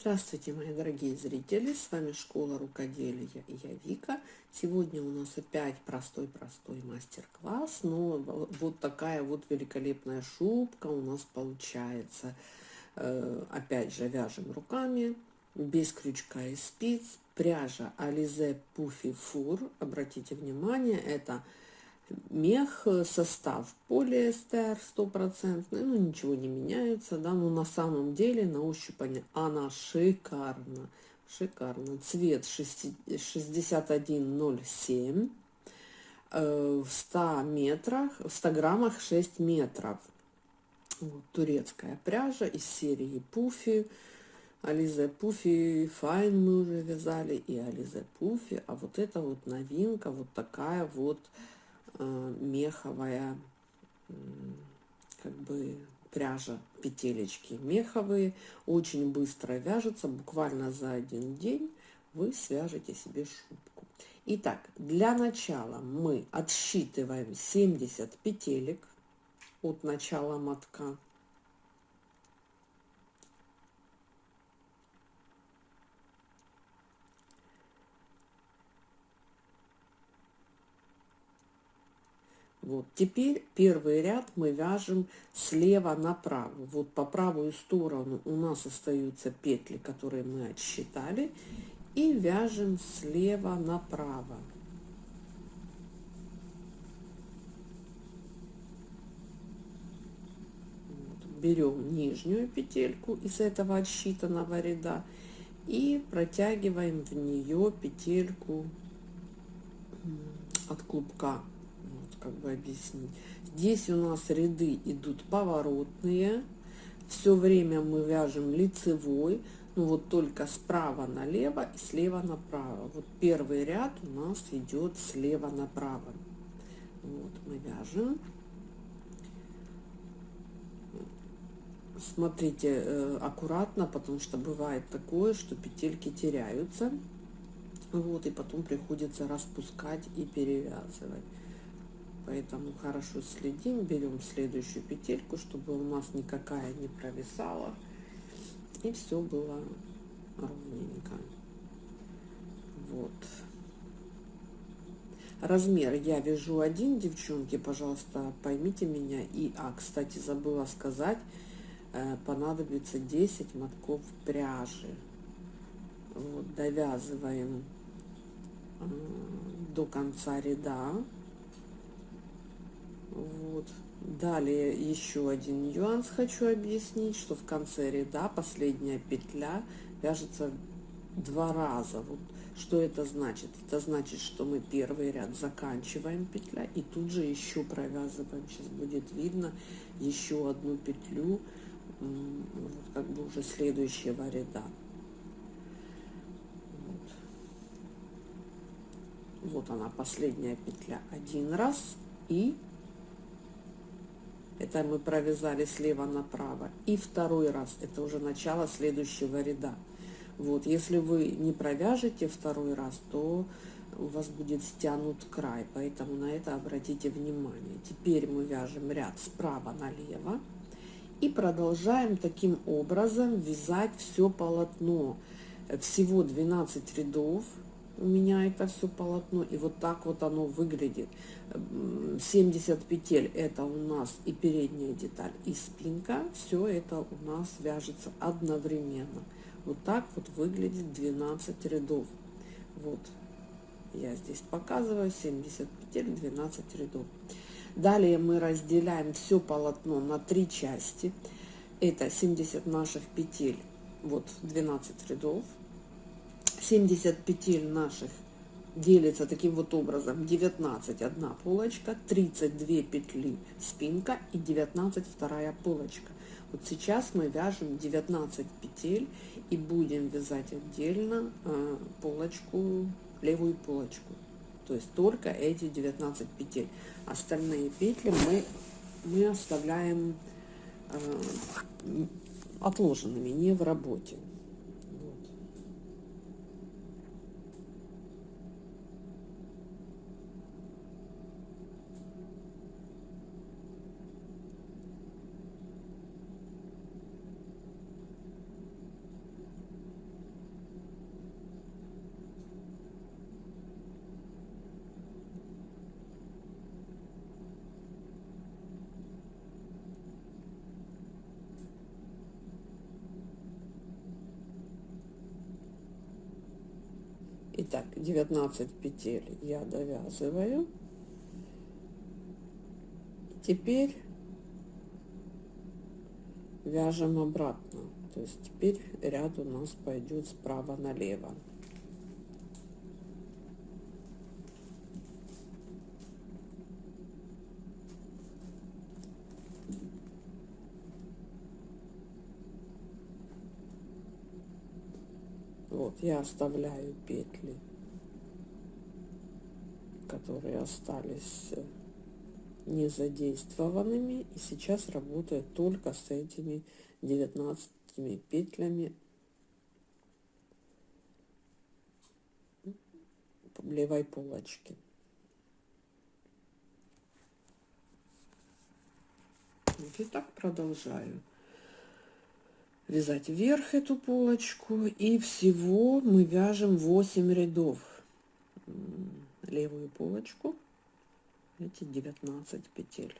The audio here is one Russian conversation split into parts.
Здравствуйте, мои дорогие зрители! С вами Школа Рукоделия и я Вика. Сегодня у нас опять простой-простой мастер-класс, но вот такая вот великолепная шубка у нас получается. Э, опять же, вяжем руками, без крючка и спиц. Пряжа Alize Puffy Fur. Обратите внимание, это мех, э, состав полиэстер стопроцентный, ну ничего не меняется, да, но на самом деле на ощупь она шикарна, шикарно. Цвет 6107, э, в 100 метрах, в 100 граммах 6 метров. Вот, турецкая пряжа из серии Пуфи. Ализе Пуфи Файн мы уже вязали, и Ализе Пуфи. А вот это вот новинка, вот такая вот меховая как бы пряжа петелечки меховые очень быстро вяжутся буквально за один день вы свяжете себе шубку. Итак для начала мы отсчитываем 70 петелек от начала мотка Вот теперь первый ряд мы вяжем слева направо. Вот по правую сторону у нас остаются петли, которые мы отсчитали, и вяжем слева направо. Берем нижнюю петельку из этого отсчитанного ряда и протягиваем в нее петельку от клубка как бы объяснить. Здесь у нас ряды идут поворотные. Все время мы вяжем лицевой, ну вот только справа налево и слева направо. Вот первый ряд у нас идет слева направо. Вот мы вяжем. Смотрите э, аккуратно, потому что бывает такое, что петельки теряются. Вот, и потом приходится распускать и перевязывать поэтому хорошо следим берем следующую петельку чтобы у нас никакая не провисала и все было ровненько. Вот. Размер я вяжу один девчонки пожалуйста поймите меня и а кстати забыла сказать э, понадобится 10 мотков пряжи. Вот довязываем э, до конца ряда вот. Далее еще один нюанс хочу объяснить, что в конце ряда последняя петля вяжется два раза. Вот что это значит? Это значит, что мы первый ряд заканчиваем петля и тут же еще провязываем. Сейчас будет видно еще одну петлю, как бы уже следующего ряда. Вот. вот она последняя петля один раз и это мы провязали слева направо. И второй раз, это уже начало следующего ряда. Вот, если вы не провяжете второй раз, то у вас будет стянут край, поэтому на это обратите внимание. Теперь мы вяжем ряд справа налево и продолжаем таким образом вязать все полотно. Всего 12 рядов у меня это все полотно и вот так вот оно выглядит. 70 петель это у нас и передняя деталь и спинка. Все это у нас вяжется одновременно. Вот так вот выглядит 12 рядов. Вот. Я здесь показываю. 70 петель 12 рядов. Далее мы разделяем все полотно на три части. Это 70 наших петель вот 12 рядов 70 петель наших делится таким вот образом. 19 одна полочка 32 петли спинка и 19 вторая полочка. Вот сейчас мы вяжем 19 петель и будем вязать отдельно э, полочку левую полочку. То есть только эти 19 петель. Остальные петли мы мы оставляем э, отложенными не в работе Итак, 19 петель я довязываю. Теперь вяжем обратно. То есть теперь ряд у нас пойдет справа налево. Вот я оставляю петли, которые остались не задействованными. И сейчас работаю только с этими 19 петлями левой полочки. И так продолжаю вязать вверх эту полочку и всего мы вяжем 8 рядов. Левую полочку. Эти 19 петель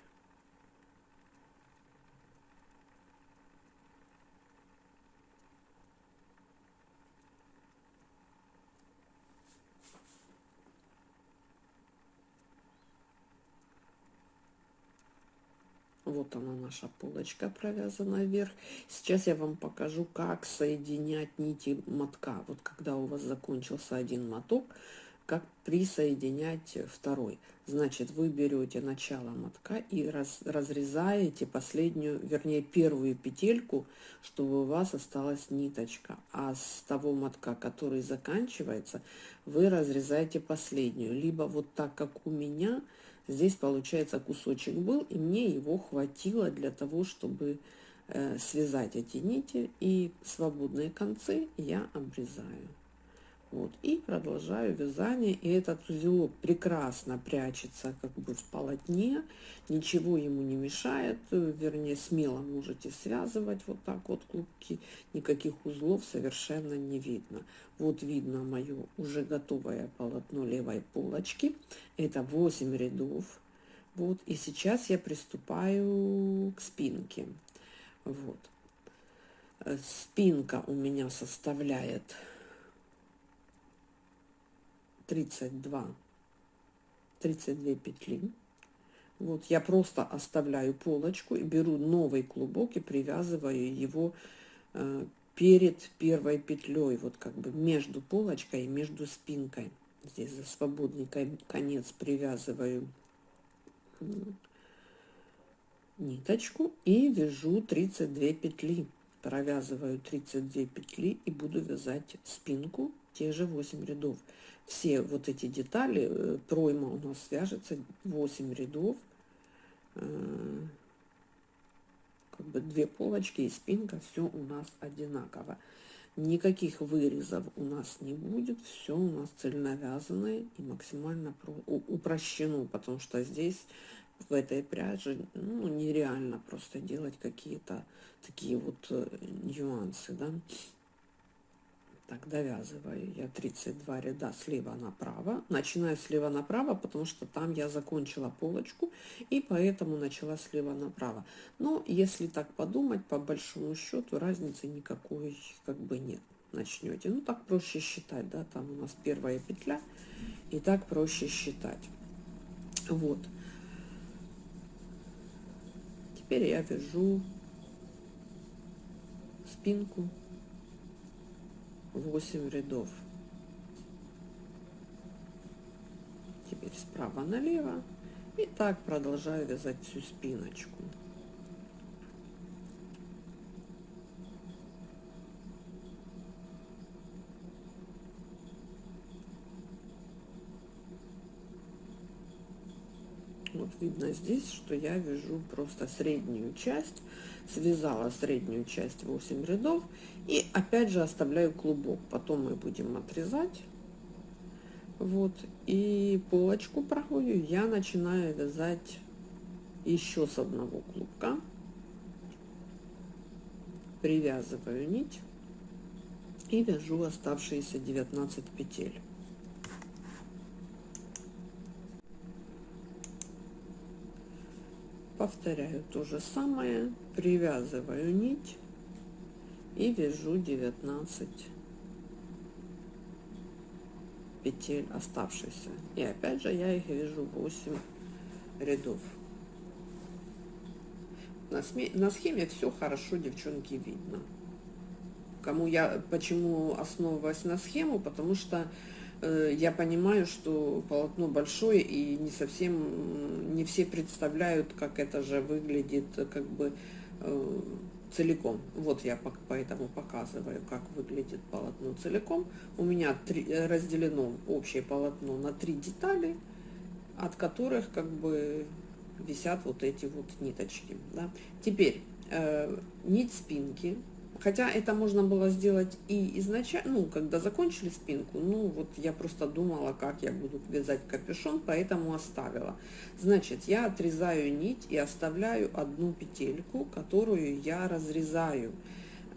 Вот она наша полочка провязана вверх. Сейчас я вам покажу, как соединять нити мотка. Вот когда у вас закончился один моток, как присоединять второй. Значит, вы берете начало мотка и раз, разрезаете последнюю, вернее, первую петельку, чтобы у вас осталась ниточка. А с того мотка, который заканчивается, вы разрезаете последнюю. Либо вот так, как у меня, Здесь, получается, кусочек был, и мне его хватило для того, чтобы э, связать эти нити, и свободные концы я обрезаю. Вот, и продолжаю вязание, и этот узелок прекрасно прячется как бы в полотне, ничего ему не мешает, вернее, смело можете связывать вот так вот клубки, никаких узлов совершенно не видно. Вот видно мое уже готовое полотно левой полочки, это 8 рядов, вот, и сейчас я приступаю к спинке, вот. Э, спинка у меня составляет 32 32 петли. Вот я просто оставляю полочку и беру новый клубок и привязываю его э, перед первой петлей вот как бы между полочкой и между спинкой. Здесь за свободный конец привязываю ниточку и вяжу 32 петли. Провязываю 32 петли и буду вязать спинку те же 8 рядов все вот эти детали, э, пройма у нас свяжется 8 рядов, э, как бы две полочки и спинка, все у нас одинаково. Никаких вырезов у нас не будет, все у нас цельновязанное и максимально упрощено, потому что здесь в этой пряже ну, нереально просто делать какие-то такие вот э, нюансы, да. Так, довязываю я 32 ряда слева направо. Начинаю слева направо, потому что там я закончила полочку, и поэтому начала слева направо. Но если так подумать, по большому счету разницы никакой как бы нет. Начнете. Ну, так проще считать, да, там у нас первая петля, и так проще считать. Вот. Теперь я вяжу спинку 8 рядов. Теперь справа налево. И так продолжаю вязать всю спиночку. Вот видно здесь, что я вяжу просто среднюю часть, связала среднюю часть 8 рядов и опять же оставляю клубок. Потом мы будем отрезать. Вот, и полочку проходю, я начинаю вязать еще с одного клубка. Привязываю нить и вяжу оставшиеся 19 петель. Повторяю то же самое, привязываю нить и вяжу 19 петель оставшихся. И опять же я их вяжу 8 рядов. На, сме, на схеме все хорошо, девчонки, видно. Кому я, почему основываюсь на схему, потому что я понимаю, что полотно большое и не совсем, не все представляют, как это же выглядит, как бы э, целиком. Вот я поэтому показываю, как выглядит полотно целиком. У меня три, разделено общее полотно на три детали, от которых как бы висят вот эти вот ниточки. Да. Теперь э, нить спинки Хотя это можно было сделать и изначально, ну, когда закончили спинку, ну, вот я просто думала, как я буду вязать капюшон, поэтому оставила. Значит, я отрезаю нить и оставляю одну петельку, которую я разрезаю.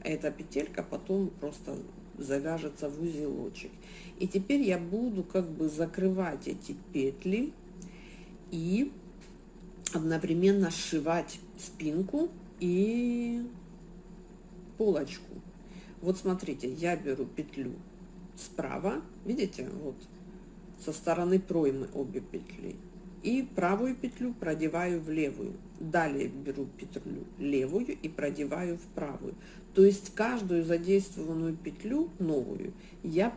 Эта петелька потом просто завяжется в узелочек. И теперь я буду как бы закрывать эти петли и одновременно сшивать спинку и полочку. Вот смотрите, я беру петлю справа, видите, вот со стороны проймы обе петли. И правую петлю продеваю в левую. Далее беру петлю левую и продеваю в правую. То есть каждую задействованную петлю новую я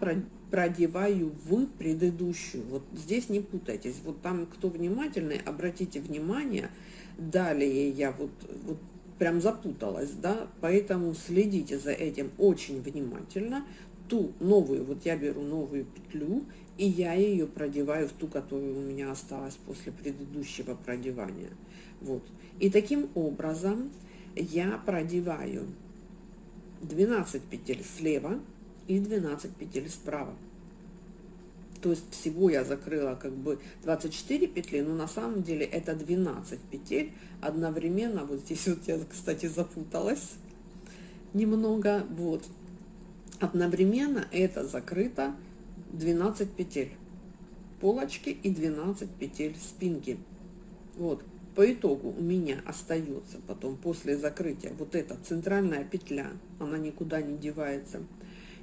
продеваю в предыдущую. Вот здесь не путайтесь. Вот там, кто внимательный, обратите внимание. Далее я вот, вот прям запуталась, да, поэтому следите за этим очень внимательно. Ту новую, вот я беру новую петлю, и я ее продеваю в ту, которая у меня осталась после предыдущего продевания. Вот. И таким образом я продеваю 12 петель слева и 12 петель справа то есть всего я закрыла как бы 24 петли, но на самом деле это 12 петель одновременно, вот здесь вот я, кстати, запуталась немного, вот, одновременно это закрыто 12 петель полочки и 12 петель спинки, вот, по итогу у меня остается потом после закрытия вот эта центральная петля, она никуда не девается,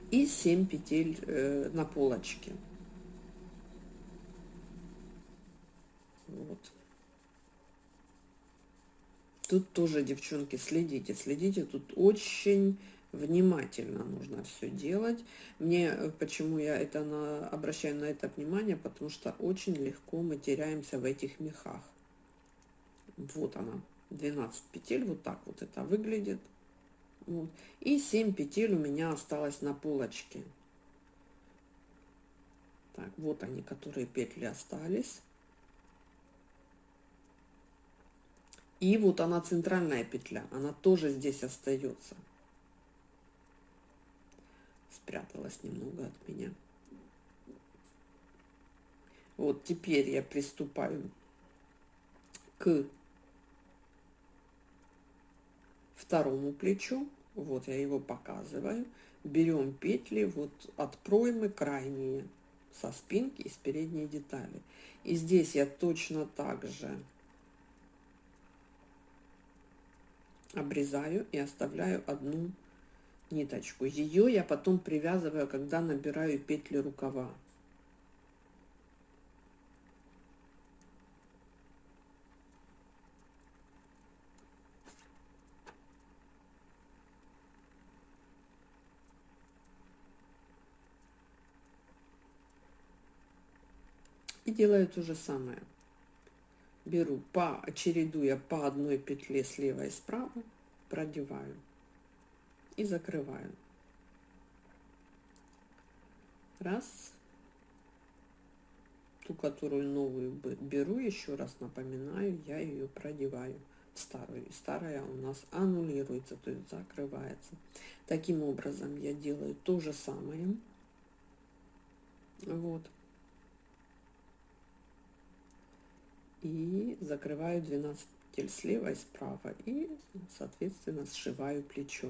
и 7 петель э, на полочке. Вот. Тут тоже, девчонки, следите, следите. Тут очень внимательно нужно все делать. Мне, э, почему я это на, обращаю на это внимание, потому что очень легко мы теряемся в этих мехах. Вот она, 12 петель, вот так вот это выглядит. Вот. И 7 петель у меня осталось на полочке. Так, вот они, которые петли остались. И вот она центральная петля, она тоже здесь остается. Спряталась немного от меня. Вот теперь я приступаю к второму плечу. Вот я его показываю. Берем петли вот от проймы крайние со спинки и с передней детали. И здесь я точно так же обрезаю и оставляю одну ниточку. Ее я потом привязываю, когда набираю петли рукава. И делаю то же самое беру по чередуя по одной петле слева и справа продеваю и закрываю. Раз. Ту которую новую беру еще раз напоминаю я ее продеваю в старую. И старая у нас аннулируется то есть закрывается. Таким образом я делаю то же самое. Вот и закрываю 12 петель слева и справа и соответственно сшиваю плечо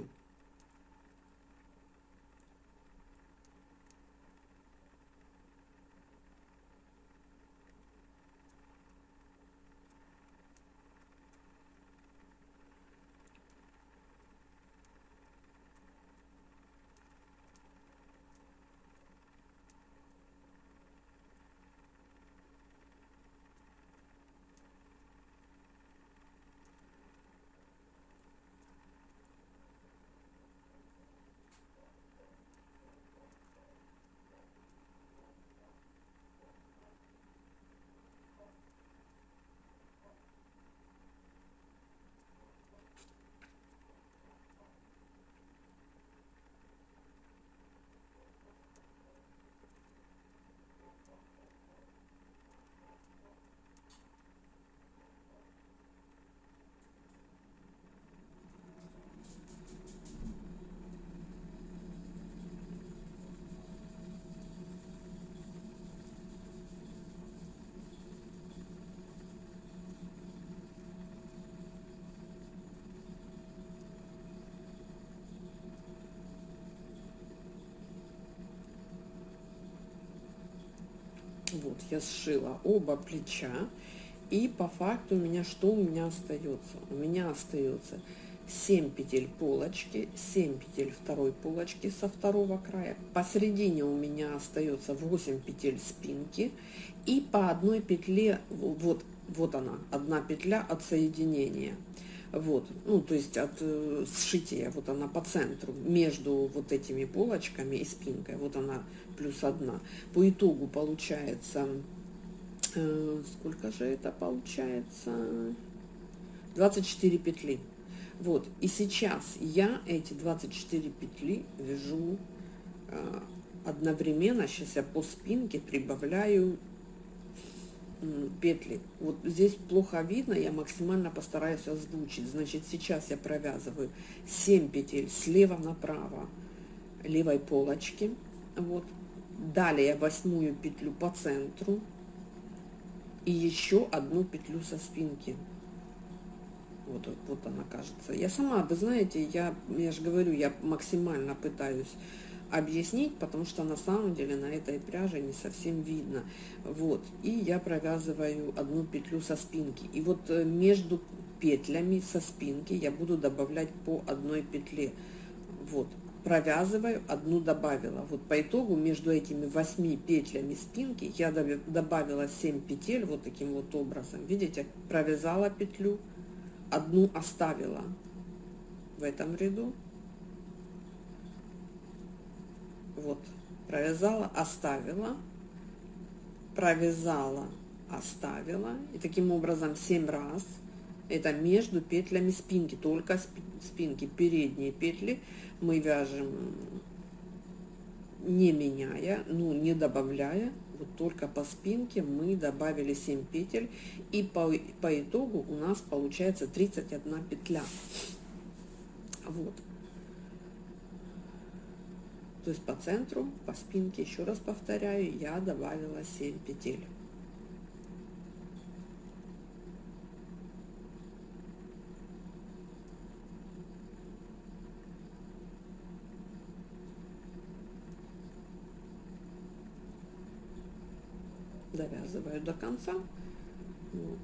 Вот, я сшила оба плеча. И по факту у меня что у меня остается? У меня остается 7 петель полочки, 7 петель второй полочки со второго края. Посередине у меня остается 8 петель спинки. И по одной петле, вот, вот она, одна петля от соединения. Вот, ну, то есть от э, сшития, вот она по центру, между вот этими полочками и спинкой, вот она плюс одна. По итогу получается, э, сколько же это получается? 24 петли. Вот, и сейчас я эти 24 петли вяжу э, одновременно, сейчас я по спинке прибавляю петли. Вот здесь плохо видно, я максимально постараюсь озвучить. Значит, сейчас я провязываю 7 петель слева направо левой полочки. Вот. Далее восьмую петлю по центру и еще одну петлю со спинки. Вот, вот она кажется. Я сама, вы знаете, я, я же говорю, я максимально пытаюсь объяснить, потому что на самом деле на этой пряже не совсем видно. Вот, и я провязываю одну петлю со спинки. И вот э, между петлями со спинки я буду добавлять по одной петле. Вот, провязываю, одну добавила. Вот по итогу между этими восьми петлями спинки я добавила 7 петель вот таким вот образом. Видите, провязала петлю, одну оставила в этом ряду, вот провязала оставила. Провязала оставила. И таким образом 7 раз. Это между петлями спинки только спинки передние петли мы вяжем не меняя ну не добавляя. Вот только по спинке мы добавили 7 петель. И по, по итогу у нас получается 31 петля. Вот то есть по центру, по спинке, еще раз повторяю, я добавила 7 петель. Довязываю до конца. Вот.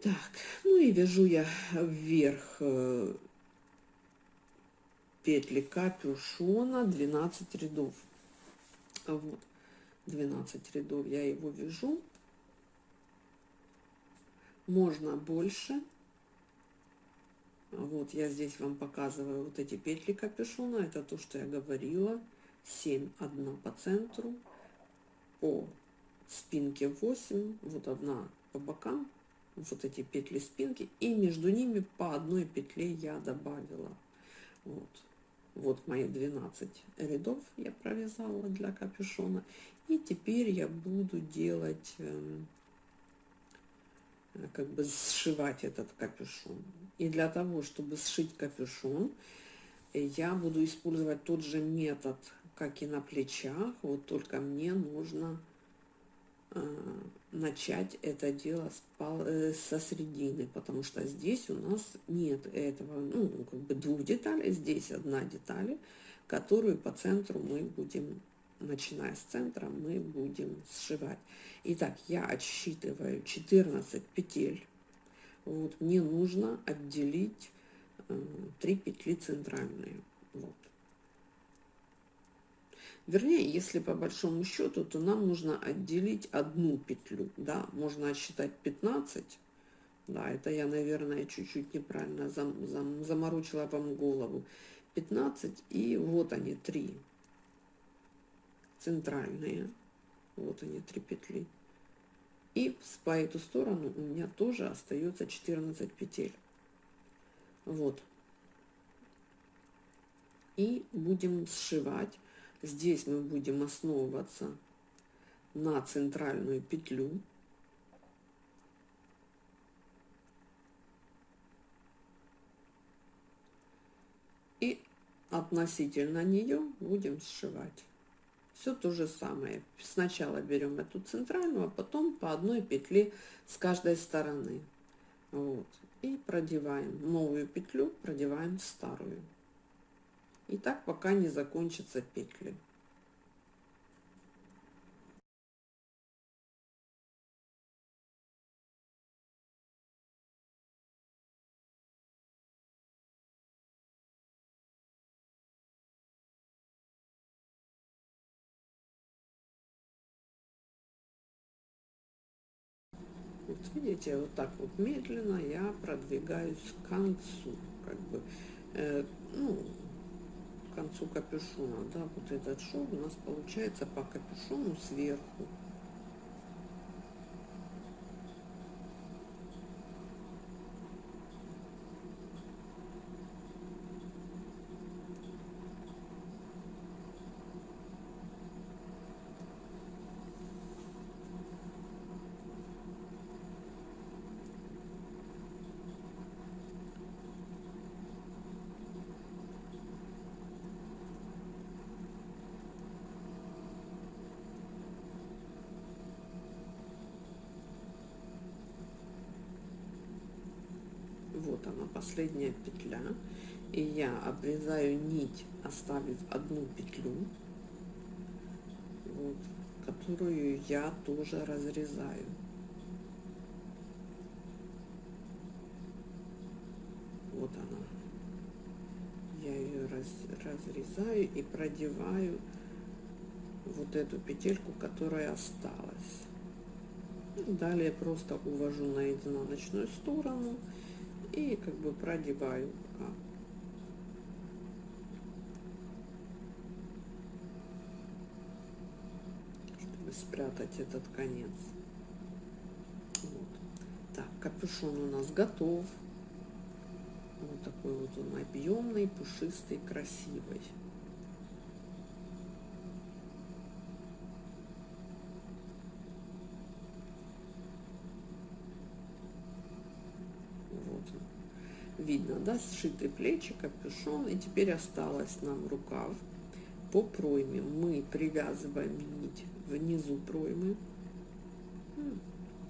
Так, вяжу я вверх э, петли капюшона 12 рядов. Вот, 12 рядов я его вяжу. Можно больше. Вот я здесь вам показываю вот эти петли капюшона. Это то, что я говорила. 7, одна по центру, по спинке 8, вот одна по бокам, вот эти петли спинки и между ними по одной петле я добавила. Вот. Вот мои 12 рядов я провязала для капюшона. И теперь я буду делать эм, как бы сшивать этот капюшон. И для того чтобы сшить капюшон я буду использовать тот же метод как и на плечах. Вот только мне нужно Э, начать это дело э, со средины, потому что здесь у нас нет этого, ну, как бы двух деталей, здесь одна деталь, которую по центру мы будем, начиная с центра, мы будем сшивать. Итак, я отсчитываю 14 петель, вот, мне нужно отделить э, 3 петли центральные, вот. Вернее, если по большому счету, то нам нужно отделить одну петлю, да, можно отсчитать 15, да, это я, наверное, чуть-чуть неправильно зам, зам, заморочила вам голову, 15, и вот они, три центральные, вот они, три петли. И по эту сторону у меня тоже остается 14 петель. Вот. И будем сшивать Здесь мы будем основываться на центральную петлю. И относительно нее будем сшивать Все то же самое. Сначала берем эту центральную, а потом по одной петле с каждой стороны. Вот. И продеваем новую петлю, продеваем старую. И так пока не закончатся петли. Вот видите, вот так вот медленно я продвигаюсь к концу, как бы, э, ну, концу капюшона, да, вот этот шов у нас получается по капюшону сверху. Вот она последняя петля. И я обрезаю нить оставив одну петлю вот, которую я тоже разрезаю. Вот она. Я ее раз, разрезаю и продеваю вот эту петельку которая осталась. Далее просто увожу на изнаночную сторону и как бы продеваю пока. чтобы спрятать этот конец вот. так капюшон у нас готов вот такой вот он объемный пушистый красивый видно, да, сшитые плечи, капюшон, и теперь осталось нам рукав. По пройме мы привязываем нить внизу проймы,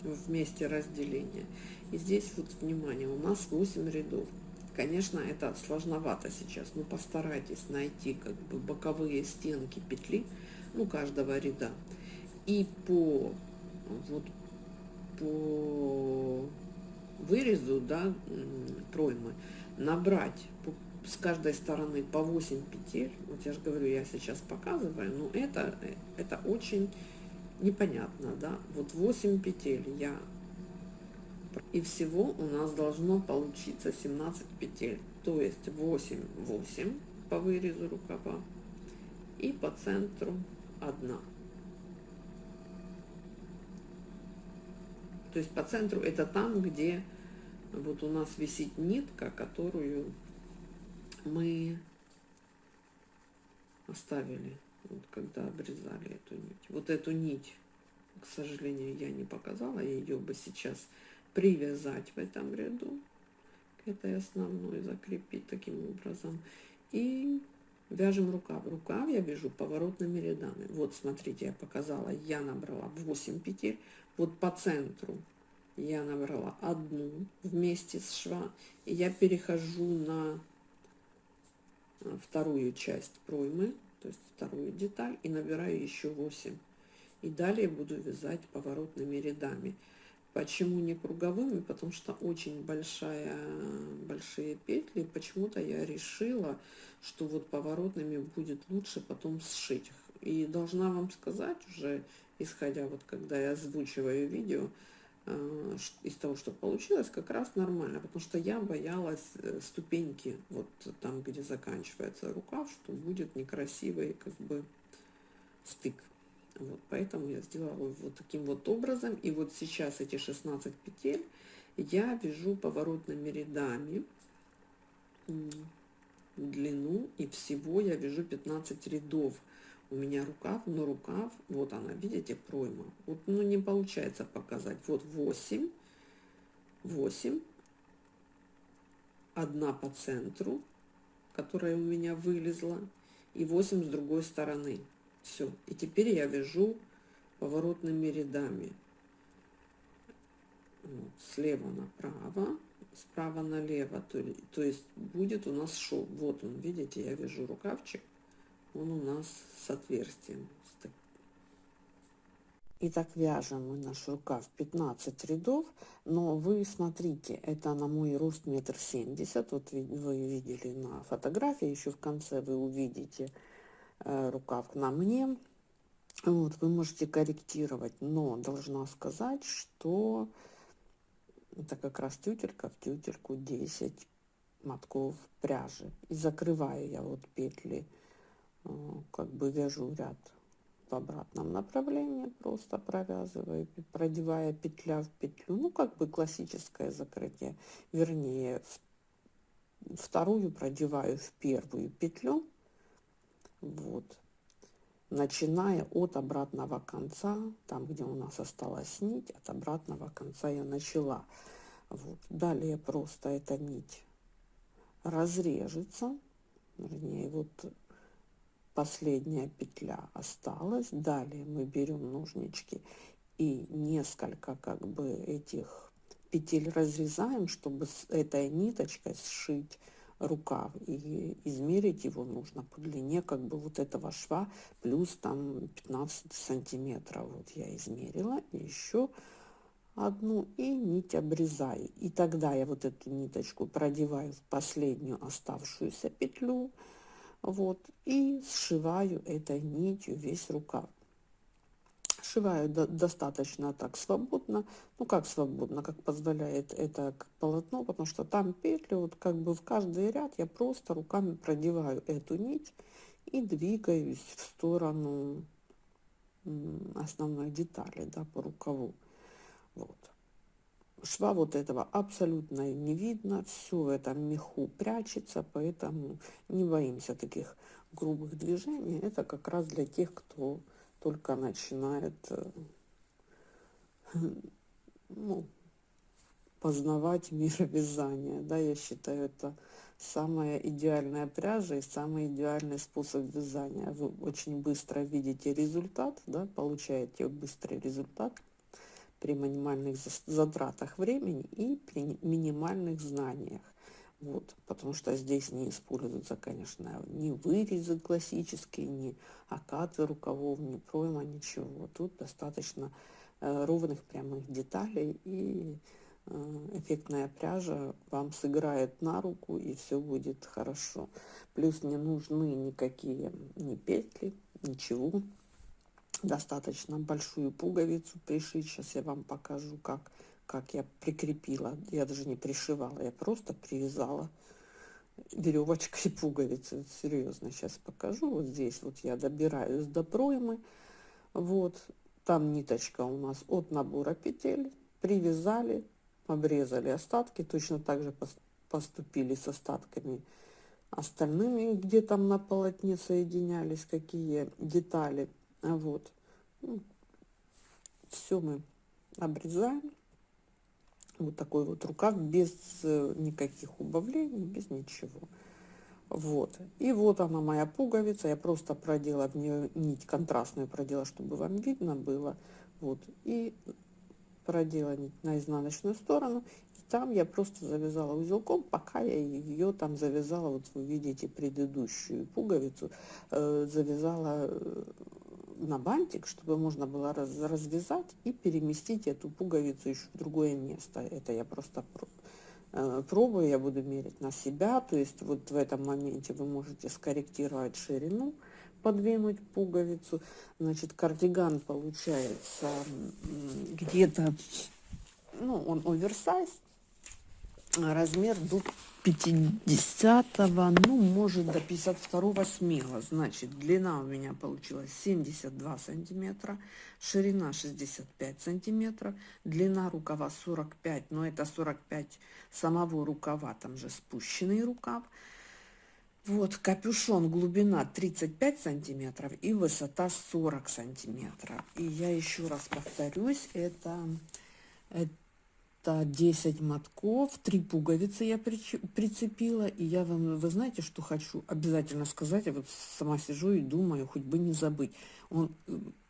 в месте разделения. И здесь вот, внимание, у нас 8 рядов. Конечно, это сложновато сейчас, но постарайтесь найти как бы боковые стенки петли, ну, каждого ряда. И по, вот, по вырезу, да, проймы, набрать с каждой стороны по 8 петель, вот я же говорю, я сейчас показываю, но это, это очень непонятно, да, вот 8 петель я, и всего у нас должно получиться 17 петель, то есть 8, 8 по вырезу рукава и по центру 1. То есть по центру это там, где вот у нас висит нитка, которую мы оставили, вот когда обрезали эту нить. Вот эту нить, к сожалению, я не показала, ее бы сейчас привязать в этом ряду к этой основной, закрепить таким образом. И вяжем рукав. Рукав я вяжу поворотными рядами. Вот, смотрите, я показала, я набрала 8 петель. Вот по центру я набрала одну вместе с шва, и я перехожу на э, вторую часть проймы, то есть вторую деталь, и набираю еще 8. И далее буду вязать поворотными рядами. Почему не круговыми? Потому что очень большая, большие петли. Почему-то я решила, что вот поворотными будет лучше потом сшить. И должна вам сказать уже, исходя вот когда я озвучиваю видео, Э, из того, что получилось, как раз нормально, потому что я боялась э, ступеньки, вот там, где заканчивается рукав, что будет некрасивый как бы стык. Вот, поэтому я сделала вот таким вот образом. И вот сейчас эти 16 петель я вяжу поворотными рядами длину, и всего я вяжу 15 рядов у меня рукав, но рукав, вот она, видите, пройма. Вот, ну, не получается показать. Вот 8, 8, одна по центру, которая у меня вылезла, и 8 с другой стороны. Все. И теперь я вяжу поворотными рядами. Вот, слева направо, справа налево. То, то есть будет у нас шов. Вот он, видите, я вяжу рукавчик. Он у нас с отверстием. Итак, вяжем мы наш рукав 15 рядов, но вы смотрите, это на мой рост метр семьдесят, вот вы видели на фотографии, еще в конце вы увидите э, рукав на мне, вот, вы можете корректировать, но должна сказать, что это как раз тютелька в тютельку 10 мотков пряжи. И закрываю я вот петли, э, как бы вяжу ряд в обратном направлении, просто провязываю, продевая петля в петлю. Ну, как бы классическое закрытие. Вернее, вторую продеваю в первую петлю. Вот. Начиная от обратного конца, там, где у нас осталась нить, от обратного конца я начала. Вот. Далее просто эта нить разрежется. Вернее, вот последняя петля осталась. Далее мы берем ножнички и несколько как бы этих петель разрезаем, чтобы с этой ниточкой сшить рукав и измерить его нужно по длине как бы вот этого шва плюс там 15 сантиметров вот я измерила еще одну и нить обрезаю и тогда я вот эту ниточку продеваю в последнюю оставшуюся петлю вот, и сшиваю этой нитью весь рукав. Сшиваю до, достаточно так свободно, ну как свободно, как позволяет это полотно, потому что там петли, вот как бы в каждый ряд я просто руками продеваю эту нить и двигаюсь в сторону основной детали, да, по рукаву. Вот шва вот этого абсолютно не видно, все в этом меху прячется, поэтому не боимся таких грубых движений. Это как раз для тех, кто только начинает э, ну, познавать мир вязания. Да, я считаю, это самая идеальная пряжа и самый идеальный способ вязания. Вы очень быстро видите результат, да, получаете быстрый результат – при минимальных затратах времени и при минимальных знаниях. Вот, потому что здесь не используются, конечно, ни вырезы классические, ни окаты рукавов, ни пройма, ничего. Тут достаточно э, ровных прямых деталей и э, эффектная пряжа вам сыграет на руку и все будет хорошо. Плюс не нужны никакие ни петли, ничего достаточно большую пуговицу пришить. Сейчас я вам покажу, как, как я прикрепила. Я даже не пришивала, я просто привязала веревочкой пуговицы. Серьезно, сейчас покажу. Вот здесь вот я добираюсь до проймы. Вот, там ниточка у нас от набора петель. Привязали, обрезали остатки. Точно так же поступили с остатками остальными, где там на полотне соединялись, какие детали вот. Ну, Все мы обрезаем. Вот такой вот рукав без э, никаких убавлений, без ничего. Вот. И вот она моя пуговица. Я просто продела в нее нить контрастную, продела, чтобы вам видно было. Вот. И продела нить на изнаночную сторону. И там я просто завязала узелком, пока я ее там завязала. Вот вы видите предыдущую пуговицу. Э, завязала э, на бантик, чтобы можно было раз, развязать и переместить эту пуговицу еще в другое место. Это я просто э, пробую, я буду мерить на себя. То есть вот в этом моменте вы можете скорректировать ширину, подвинуть пуговицу. Значит, кардиган получается где-то, ну, он оверсайз, размер 50 ну может до 52 смело значит длина у меня получилась 72 сантиметра ширина 65 сантиметров длина рукава 45 но это 45 самого рукава там же спущенный рукав. Вот капюшон глубина 35 сантиметров и высота 40 сантиметров. И я еще раз повторюсь это Это 10 мотков, три пуговицы я прицепила. И я вам, вы знаете, что хочу обязательно сказать? Я вот сама сижу и думаю, хоть бы не забыть. Он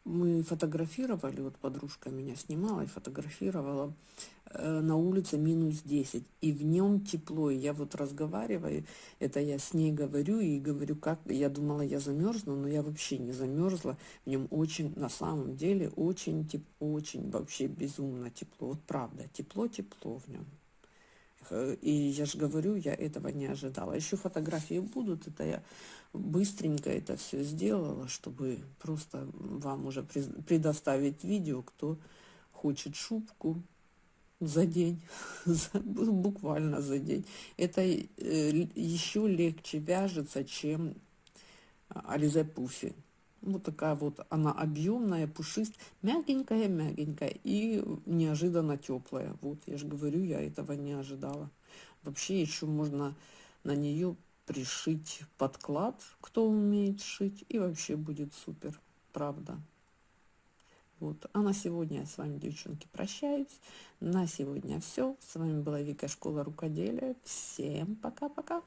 мы фотографировали, вот подружка меня снимала и фотографировала э, на улице минус 10, и в нем тепло, и я вот разговариваю, это я с ней говорю, и говорю, как, я думала, я замерзну, но я вообще не замерзла, в нем очень, на самом деле, очень, теп, очень вообще безумно тепло, вот правда, тепло-тепло в нем. Э, и я же говорю, я этого не ожидала. Еще фотографии будут, это я быстренько это все сделала, чтобы просто вам уже предоставить видео, кто хочет шубку за день, буквально за день. Это э, еще легче вяжется, чем Ализе Пуфи. Вот такая вот она объемная, пушистая, мягенькая, мягенькая и неожиданно теплая. Вот, я же говорю, я этого не ожидала. Вообще еще можно на нее пришить подклад, кто умеет шить, и вообще будет супер, правда. Вот. А на сегодня я с вами, девчонки, прощаюсь. На сегодня все. С вами была Вика Школа Рукоделия. Всем пока-пока.